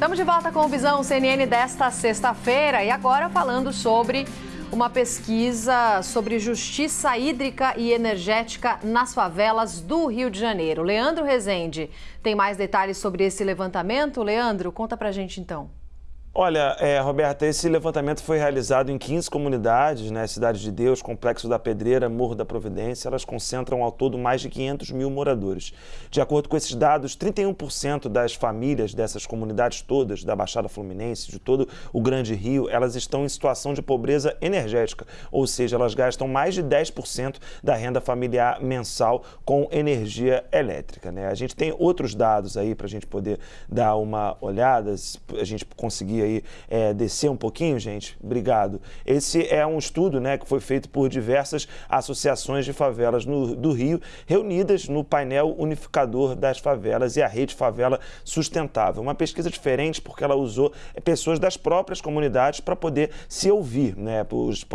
Estamos de volta com o Visão CNN desta sexta-feira e agora falando sobre uma pesquisa sobre justiça hídrica e energética nas favelas do Rio de Janeiro. Leandro Rezende tem mais detalhes sobre esse levantamento. Leandro, conta pra gente então. Olha, é, Roberta, esse levantamento foi realizado em 15 comunidades, né? Cidade de Deus, Complexo da Pedreira, Morro da Providência. Elas concentram ao todo mais de 500 mil moradores. De acordo com esses dados, 31% das famílias dessas comunidades todas, da Baixada Fluminense, de todo o Grande Rio, elas estão em situação de pobreza energética, ou seja, elas gastam mais de 10% da renda familiar mensal com energia elétrica. Né? A gente tem outros dados aí para a gente poder dar uma olhada, a gente conseguir aí é, descer um pouquinho, gente? Obrigado. Esse é um estudo né, que foi feito por diversas associações de favelas no, do Rio, reunidas no painel unificador das favelas e a rede Favela Sustentável. Uma pesquisa diferente porque ela usou pessoas das próprias comunidades para poder se ouvir. Né?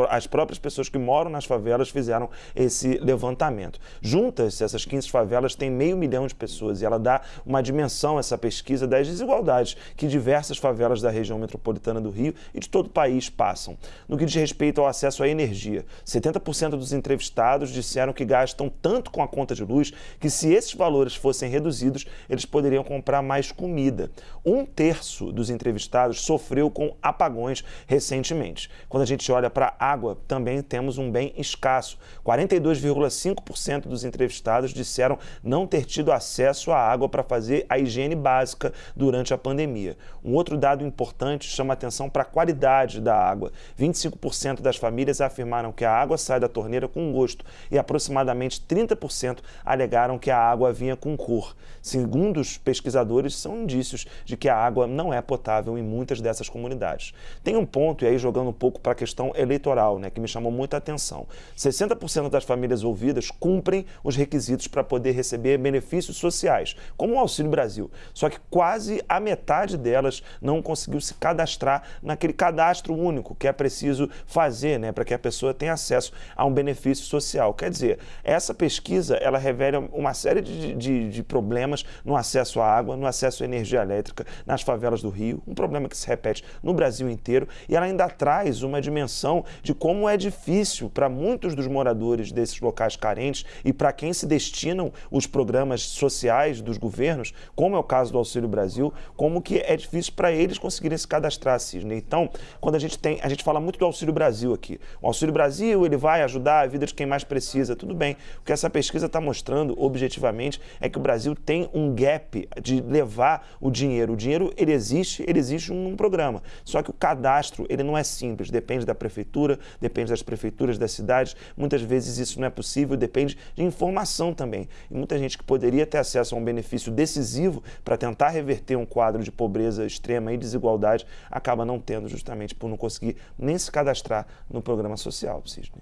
As próprias pessoas que moram nas favelas fizeram esse levantamento. Juntas, essas 15 favelas têm meio milhão de pessoas e ela dá uma dimensão, essa pesquisa, das desigualdades que diversas favelas da região região metropolitana do Rio e de todo o país passam. No que diz respeito ao acesso à energia, 70% dos entrevistados disseram que gastam tanto com a conta de luz que, se esses valores fossem reduzidos, eles poderiam comprar mais comida. Um terço dos entrevistados sofreu com apagões recentemente. Quando a gente olha para a água, também temos um bem escasso. 42,5% dos entrevistados disseram não ter tido acesso à água para fazer a higiene básica durante a pandemia. Um outro dado importante importante chama atenção para a qualidade da água. 25% das famílias afirmaram que a água sai da torneira com gosto e aproximadamente 30% alegaram que a água vinha com cor. Segundo os pesquisadores, são indícios de que a água não é potável em muitas dessas comunidades. Tem um ponto, e aí jogando um pouco para a questão eleitoral, né, que me chamou muita atenção. 60% das famílias ouvidas cumprem os requisitos para poder receber benefícios sociais, como o Auxílio Brasil. Só que quase a metade delas não conseguiu se cadastrar naquele cadastro único que é preciso fazer, né, para que a pessoa tenha acesso a um benefício social. Quer dizer, essa pesquisa ela revela uma série de, de, de problemas no acesso à água, no acesso à energia elétrica nas favelas do Rio, um problema que se repete no Brasil inteiro e ela ainda traz uma dimensão de como é difícil para muitos dos moradores desses locais carentes e para quem se destinam os programas sociais dos governos, como é o caso do Auxílio Brasil, como que é difícil para eles conseguirem se cadastrar, Cisne. Então, quando a gente tem, a gente fala muito do Auxílio Brasil aqui. O Auxílio Brasil, ele vai ajudar a vida de quem mais precisa, tudo bem. O que essa pesquisa está mostrando, objetivamente, é que o Brasil tem um gap de levar o dinheiro. O dinheiro, ele existe, ele existe num programa. Só que o cadastro, ele não é simples, depende da prefeitura, depende das prefeituras das cidades. Muitas vezes isso não é possível, depende de informação também. E muita gente que poderia ter acesso a um benefício decisivo para tentar reverter um quadro de pobreza extrema e desigualdade acaba não tendo justamente por não conseguir nem se cadastrar no programa social, Cisne.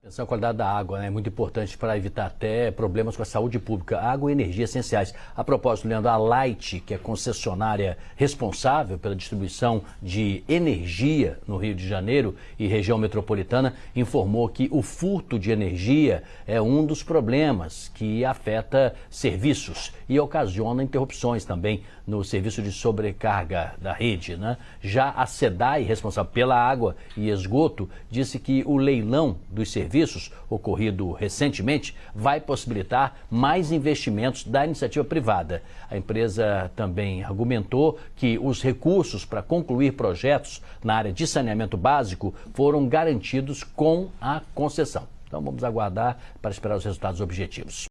Atenção à qualidade da água, né? é muito importante para evitar até problemas com a saúde pública. Água e energia essenciais. A propósito, Leandro, a Light, que é concessionária responsável pela distribuição de energia no Rio de Janeiro e região metropolitana, informou que o furto de energia é um dos problemas que afeta serviços e ocasiona interrupções também no serviço de sobrecarga da rede. Né? Já a SEDAI, responsável pela água e esgoto, disse que o leilão dos serviços serviços, ocorrido recentemente, vai possibilitar mais investimentos da iniciativa privada. A empresa também argumentou que os recursos para concluir projetos na área de saneamento básico foram garantidos com a concessão. Então vamos aguardar para esperar os resultados objetivos.